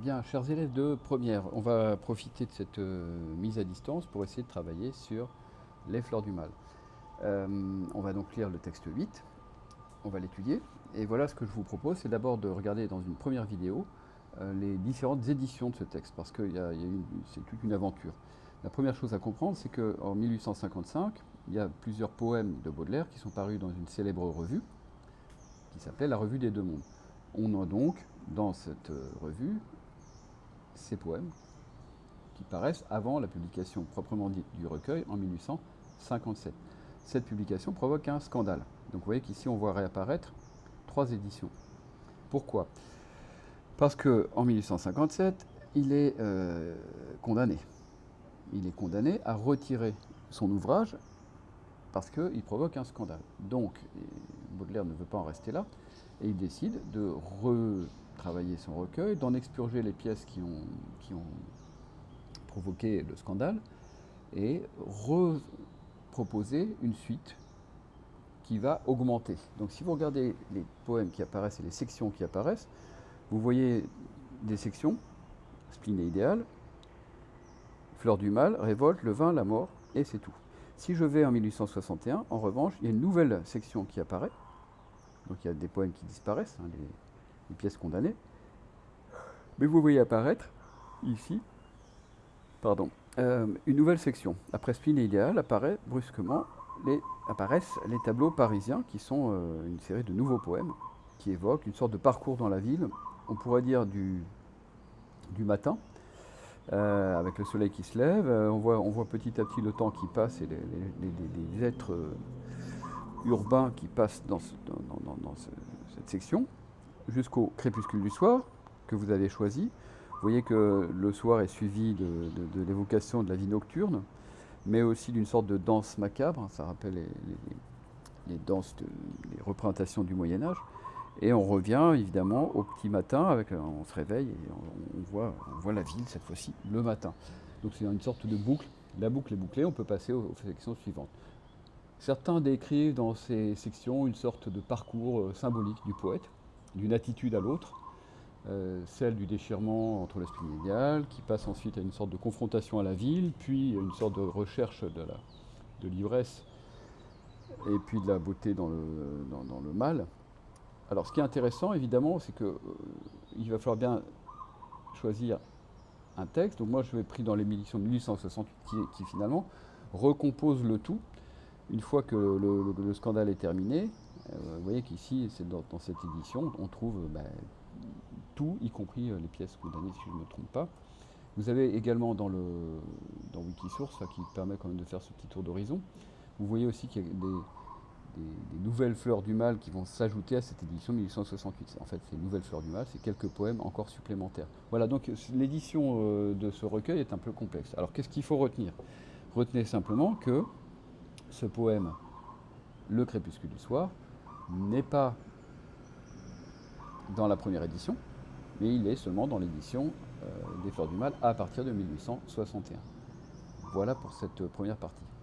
Bien, chers élèves de première, on va profiter de cette euh, mise à distance pour essayer de travailler sur les fleurs du mal. Euh, on va donc lire le texte 8, on va l'étudier, et voilà ce que je vous propose, c'est d'abord de regarder dans une première vidéo euh, les différentes éditions de ce texte, parce que c'est toute une aventure. La première chose à comprendre, c'est qu'en 1855, il y a plusieurs poèmes de Baudelaire qui sont parus dans une célèbre revue, qui s'appelait La Revue des Deux Mondes. On a donc, dans cette revue, ces poèmes qui paraissent avant la publication proprement dite du recueil en 1857. Cette publication provoque un scandale. Donc vous voyez qu'ici on voit réapparaître trois éditions. Pourquoi? Parce qu'en 1857, il est euh, condamné. Il est condamné à retirer son ouvrage parce qu'il provoque un scandale. Donc, Baudelaire ne veut pas en rester là, et il décide de re travailler son recueil, d'en expurger les pièces qui ont, qui ont provoqué le scandale et reproposer une suite qui va augmenter. Donc si vous regardez les poèmes qui apparaissent et les sections qui apparaissent, vous voyez des sections, spleen et idéal, fleur du mal, révolte, le vin, la mort, et c'est tout. Si je vais en 1861, en revanche, il y a une nouvelle section qui apparaît. Donc il y a des poèmes qui disparaissent, hein, les pièces condamnées. Mais vous voyez apparaître ici, pardon, euh, une nouvelle section. Après Spleen et Idéal apparaît brusquement les, apparaissent les tableaux parisiens qui sont euh, une série de nouveaux poèmes qui évoquent une sorte de parcours dans la ville, on pourrait dire du, du matin, euh, avec le soleil qui se lève. on, voit, on voit petit à petit le temps qui passe et les, êtres urbains qui passent dans, dans cette section jusqu'au crépuscule du soir que vous avez choisi. Vous voyez que le soir est suivi de, l'évocation de la vie nocturne, mais aussi d'une sorte de danse macabre. Ça rappelle les, danses, les représentations du Moyen Âge. Et on revient évidemment au petit matin, avec, on se réveille et on, voit, la ville cette fois-ci le matin. Donc c'est une sorte de boucle. La boucle est bouclée, on peut passer aux, aux sections suivantes. Certains décrivent dans ces sections une sorte de parcours euh, symbolique du poète d'une attitude à l'autre, euh, celle du déchirement entre l'esprit idéal, qui passe ensuite à une sorte de confrontation à la ville, puis une sorte de recherche de l'ivresse et puis de la beauté dans le, dans, le, mal. Alors ce qui est intéressant évidemment, c'est qu'il euh, va falloir bien choisir un texte. Donc moi je vais pris dans l'émission de 1868 qui, finalement recompose le tout. Une fois que le scandale est terminé, vous voyez qu'ici, dans, dans, cette édition, on trouve bah, tout, y compris euh, les pièces condamnées, si je ne me trompe pas. Vous avez également dans, le, dans Wikisource, qui permet quand même de faire ce petit tour d'horizon, vous voyez aussi qu'il y a des, nouvelles fleurs du mal qui vont s'ajouter à cette édition 1868. En fait, ces nouvelles fleurs du mal, c'est quelques poèmes encore supplémentaires. Voilà, donc l'édition euh, de ce recueil est un peu complexe. Alors qu'est-ce qu'il faut retenir? Retenez simplement que ce poème, Le crépuscule du soir, n'est pas dans la première édition, mais il est seulement dans l'édition euh, des Fleurs du Mal à partir de 1861. Voilà pour cette première partie.